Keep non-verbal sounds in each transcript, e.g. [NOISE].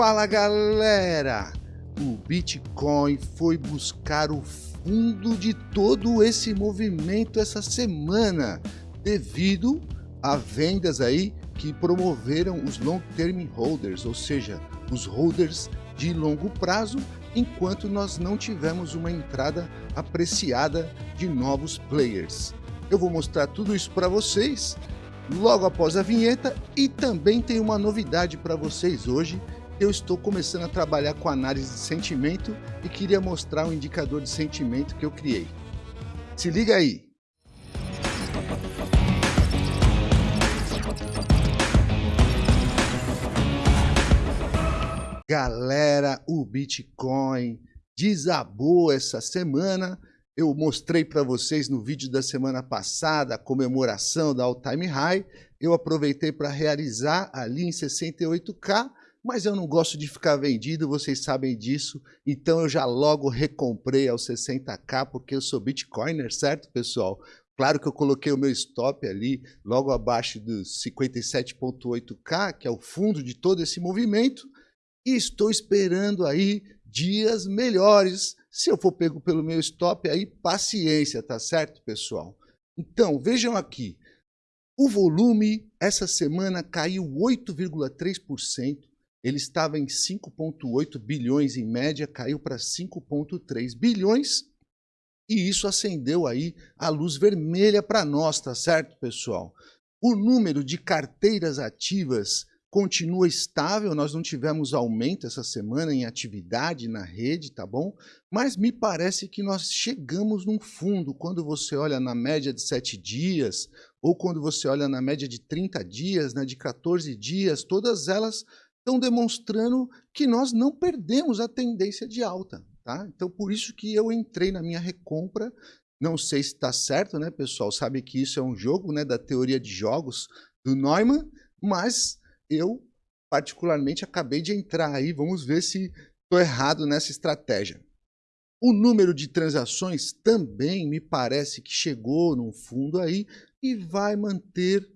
Fala galera! O Bitcoin foi buscar o fundo de todo esse movimento essa semana, devido a vendas aí que promoveram os long term holders, ou seja, os holders de longo prazo, enquanto nós não tivemos uma entrada apreciada de novos players. Eu vou mostrar tudo isso para vocês logo após a vinheta e também tem uma novidade para vocês hoje. Eu estou começando a trabalhar com análise de sentimento e queria mostrar um indicador de sentimento que eu criei. Se liga aí! Galera, o Bitcoin desabou essa semana eu mostrei para vocês no vídeo da semana passada a comemoração da All Time High. Eu aproveitei para realizar ali em 68K, mas eu não gosto de ficar vendido, vocês sabem disso. Então eu já logo recomprei aos 60K, porque eu sou Bitcoiner, certo, pessoal? Claro que eu coloquei o meu stop ali, logo abaixo dos 57.8K, que é o fundo de todo esse movimento. E estou esperando aí dias melhores se eu for pego pelo meu stop, aí paciência, tá certo, pessoal? Então, vejam aqui. O volume essa semana caiu 8,3%. Ele estava em 5,8 bilhões em média, caiu para 5,3 bilhões. E isso acendeu aí a luz vermelha para nós, tá certo, pessoal? O número de carteiras ativas continua estável, nós não tivemos aumento essa semana em atividade na rede, tá bom? Mas me parece que nós chegamos num fundo, quando você olha na média de 7 dias, ou quando você olha na média de 30 dias, né, de 14 dias, todas elas estão demonstrando que nós não perdemos a tendência de alta, tá? Então, por isso que eu entrei na minha recompra, não sei se está certo, né, pessoal? Sabe que isso é um jogo, né, da teoria de jogos do Neumann, mas eu, particularmente, acabei de entrar aí, vamos ver se estou errado nessa estratégia. O número de transações também me parece que chegou no fundo aí e vai manter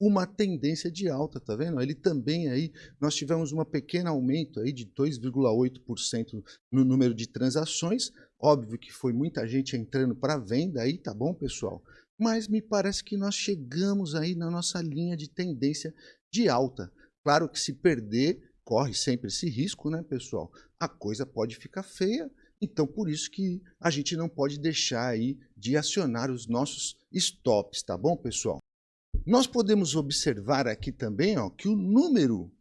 uma tendência de alta, tá vendo? Ele também aí, nós tivemos um pequeno aumento aí de 2,8% no número de transações, óbvio que foi muita gente entrando para venda aí, tá bom, pessoal? Mas me parece que nós chegamos aí na nossa linha de tendência de alta. Claro que se perder, corre sempre esse risco, né, pessoal? A coisa pode ficar feia, então por isso que a gente não pode deixar aí de acionar os nossos stops, tá bom, pessoal? Nós podemos observar aqui também ó, que o número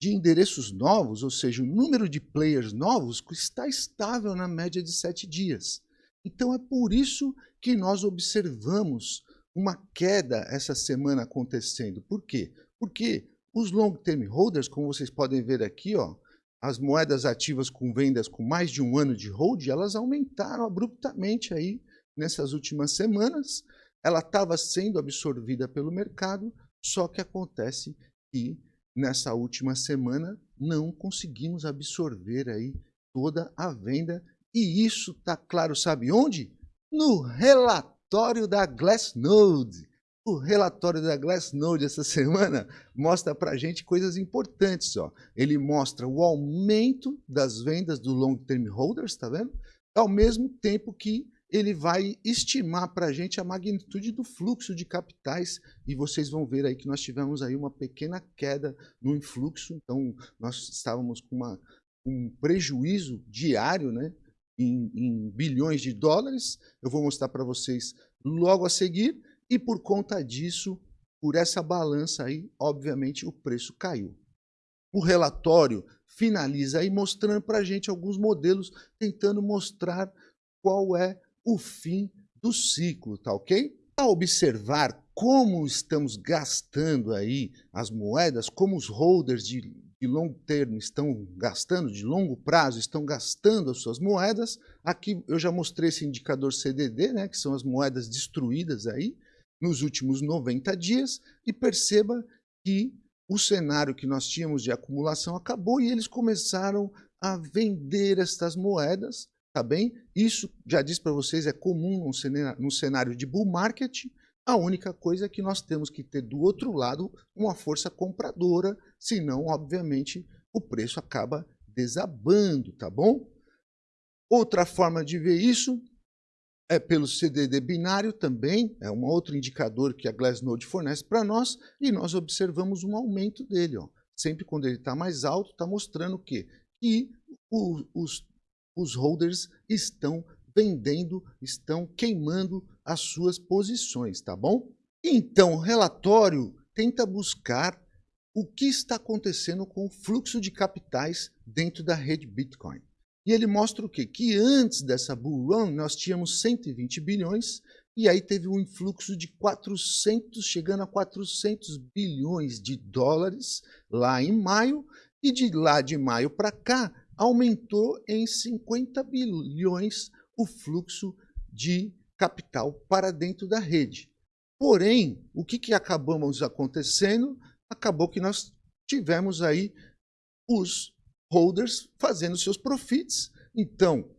de endereços novos, ou seja, o número de players novos, está estável na média de sete dias. Então é por isso que nós observamos uma queda essa semana acontecendo. Por quê? Porque os long term holders, como vocês podem ver aqui, ó, as moedas ativas com vendas com mais de um ano de hold, elas aumentaram abruptamente aí nessas últimas semanas. Ela estava sendo absorvida pelo mercado, só que acontece que nessa última semana não conseguimos absorver aí toda a venda e isso está claro, sabe onde? No relatório da Glassnode. O relatório da Glassnode essa semana mostra para a gente coisas importantes. Ó. Ele mostra o aumento das vendas do long term holders, está vendo? Ao mesmo tempo que ele vai estimar para a gente a magnitude do fluxo de capitais. E vocês vão ver aí que nós tivemos aí uma pequena queda no influxo, então nós estávamos com uma, um prejuízo diário né, em, em bilhões de dólares, eu vou mostrar para vocês logo a seguir, e por conta disso, por essa balança aí, obviamente o preço caiu. O relatório finaliza aí mostrando para a gente alguns modelos, tentando mostrar qual é o fim do ciclo, tá ok? A observar como estamos gastando aí as moedas, como os holders de, de longo termo estão gastando, de longo prazo estão gastando as suas moedas, aqui eu já mostrei esse indicador CDD, né, que são as moedas destruídas aí, nos últimos 90 dias e perceba que o cenário que nós tínhamos de acumulação acabou e eles começaram a vender estas moedas, tá bem? Isso, já disse para vocês, é comum no cenário, de bull market, a única coisa é que nós temos que ter do outro lado uma força compradora, senão, obviamente, o preço acaba desabando, tá bom? Outra forma de ver isso é pelo CDD binário também, é um outro indicador que a Glassnode fornece para nós, e nós observamos um aumento dele. Ó. Sempre quando ele está mais alto, está mostrando o quê? Que o, os, os holders estão vendendo, estão queimando as suas posições, tá bom? Então, o relatório tenta buscar o que está acontecendo com o fluxo de capitais dentro da rede Bitcoin. E ele mostra o quê? Que antes dessa bull run nós tínhamos 120 bilhões e aí teve um influxo de 400, chegando a 400 bilhões de dólares lá em maio e de lá de maio para cá aumentou em 50 bilhões o fluxo de capital para dentro da rede. Porém, o que, que acabamos acontecendo? Acabou que nós tivemos aí os holders fazendo seus profits. Então,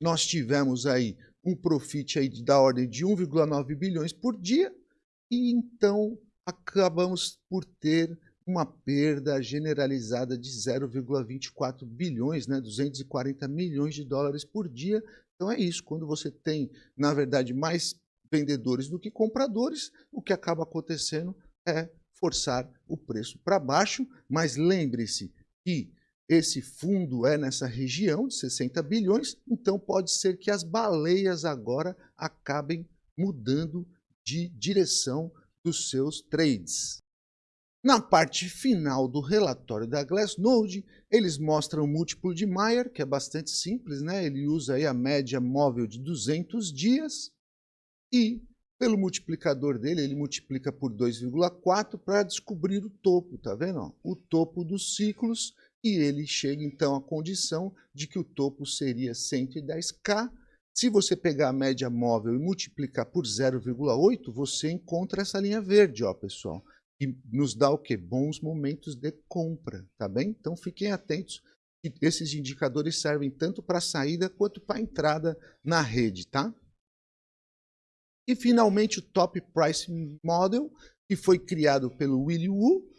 nós tivemos aí um profit aí da ordem de 1,9 bilhões por dia e então acabamos por ter uma perda generalizada de 0,24 bilhões, né, 240 milhões de dólares por dia. Então é isso, quando você tem, na verdade, mais vendedores do que compradores, o que acaba acontecendo é forçar o preço para baixo, mas lembre-se que esse fundo é nessa região de 60 bilhões, então pode ser que as baleias agora acabem mudando de direção dos seus trades. Na parte final do relatório da Glassnode, eles mostram o múltiplo de Mayer, que é bastante simples, né? ele usa aí a média móvel de 200 dias, e pelo multiplicador dele, ele multiplica por 2,4 para descobrir o topo, tá vendo? O topo dos ciclos e ele chega então à condição de que o topo seria 110K. Se você pegar a média móvel e multiplicar por 0,8, você encontra essa linha verde, ó, pessoal, que nos dá o quê? Bons momentos de compra, tá bem? Então fiquem atentos que esses indicadores servem tanto para a saída quanto para a entrada na rede, tá? E finalmente o Top Price Model, que foi criado pelo Willy Wu,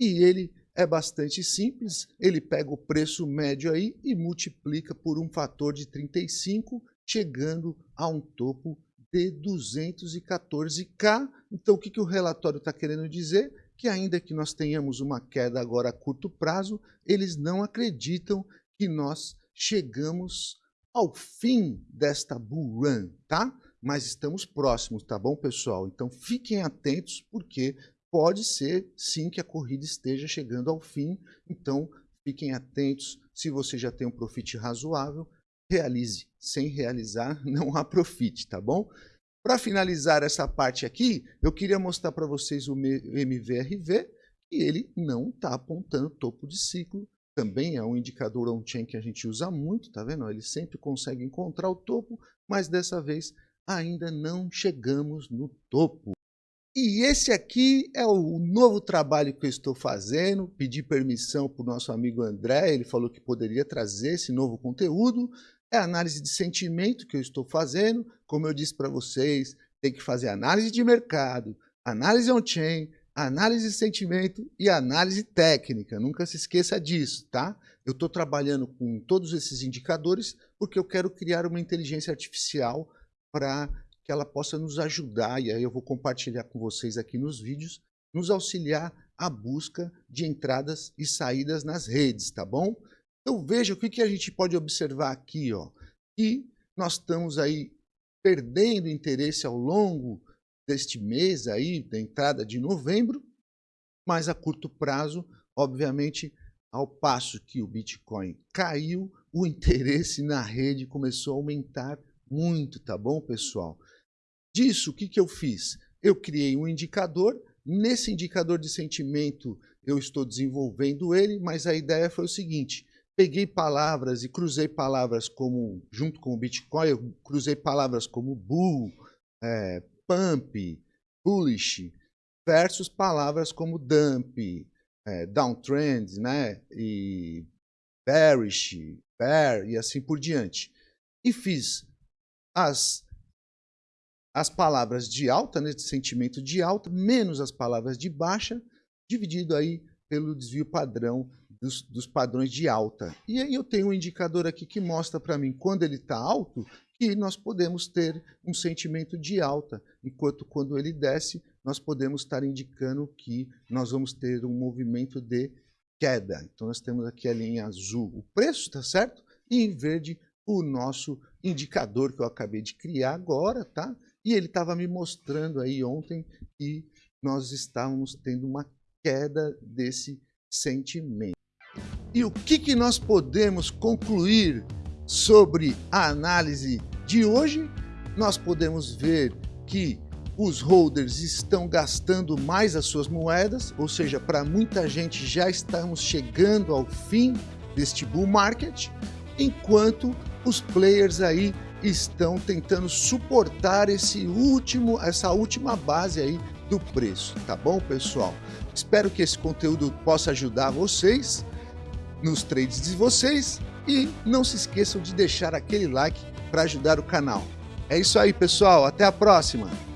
e ele é bastante simples, ele pega o preço médio aí e multiplica por um fator de 35, chegando a um topo de 214K. Então, o que, que o relatório está querendo dizer? Que ainda que nós tenhamos uma queda agora a curto prazo, eles não acreditam que nós chegamos ao fim desta bull run, tá? Mas estamos próximos, tá bom, pessoal? Então, fiquem atentos, porque pode ser sim que a corrida esteja chegando ao fim, então fiquem atentos, se você já tem um profit razoável, realize, sem realizar [LAUGHS] não há profit, tá bom? Para finalizar essa parte aqui, eu queria mostrar para vocês o MVRV, e ele não está apontando topo de ciclo, também é um indicador on-chain que a gente usa muito, tá vendo? Ele sempre consegue encontrar o topo, mas dessa vez ainda não chegamos no topo. E esse aqui é o novo trabalho que eu estou fazendo. Pedi permissão para o nosso amigo André, ele falou que poderia trazer esse novo conteúdo. É análise de sentimento que eu estou fazendo. Como eu disse para vocês, tem que fazer análise de mercado, análise on-chain, análise de sentimento e análise técnica. Nunca se esqueça disso, tá? Eu estou trabalhando com todos esses indicadores porque eu quero criar uma inteligência artificial para que ela possa nos ajudar, e aí eu vou compartilhar com vocês aqui nos vídeos, nos auxiliar a busca de entradas e saídas nas redes, tá bom? Então veja o que, que a gente pode observar aqui, ó, que nós estamos aí perdendo interesse ao longo deste mês aí, da entrada de novembro, mas a curto prazo, obviamente, ao passo que o Bitcoin caiu, o [LAUGHS] interesse na rede começou a aumentar muito, tá bom, pessoal? Disso, o que, que eu fiz? Eu criei um indicador, nesse indicador de sentimento eu estou desenvolvendo ele, mas a ideia foi o seguinte, peguei palavras e cruzei palavras como, junto com o Bitcoin, eu cruzei palavras como bull, é, pump, bullish, versus palavras como dump, é, downtrend, né, e bearish, bear e assim por diante. E fiz as as palavras de alta, né, de sentimento de alta, menos as palavras de baixa, dividido aí pelo desvio padrão dos, dos, padrões de alta. E aí eu tenho um indicador aqui que mostra para mim quando ele está alto, que nós podemos ter um sentimento de alta, enquanto quando ele desce, nós podemos estar indicando que nós vamos ter um movimento de queda. Então nós temos aqui ali em azul o preço, está certo? E em verde o nosso indicador que eu acabei de criar agora, tá? E ele estava me mostrando aí ontem que nós estávamos tendo uma queda desse sentimento. E o que, que nós podemos concluir sobre a análise de hoje? Nós podemos ver que os holders estão gastando mais as suas moedas, ou seja, para muita gente já estamos chegando ao fim deste bull market, enquanto os players aí estão tentando suportar esse último, essa última base aí do preço, tá bom, pessoal? Espero que esse conteúdo possa ajudar vocês nos trades de vocês e não se esqueçam de deixar aquele like para ajudar o canal. É isso aí, pessoal. Até a próxima!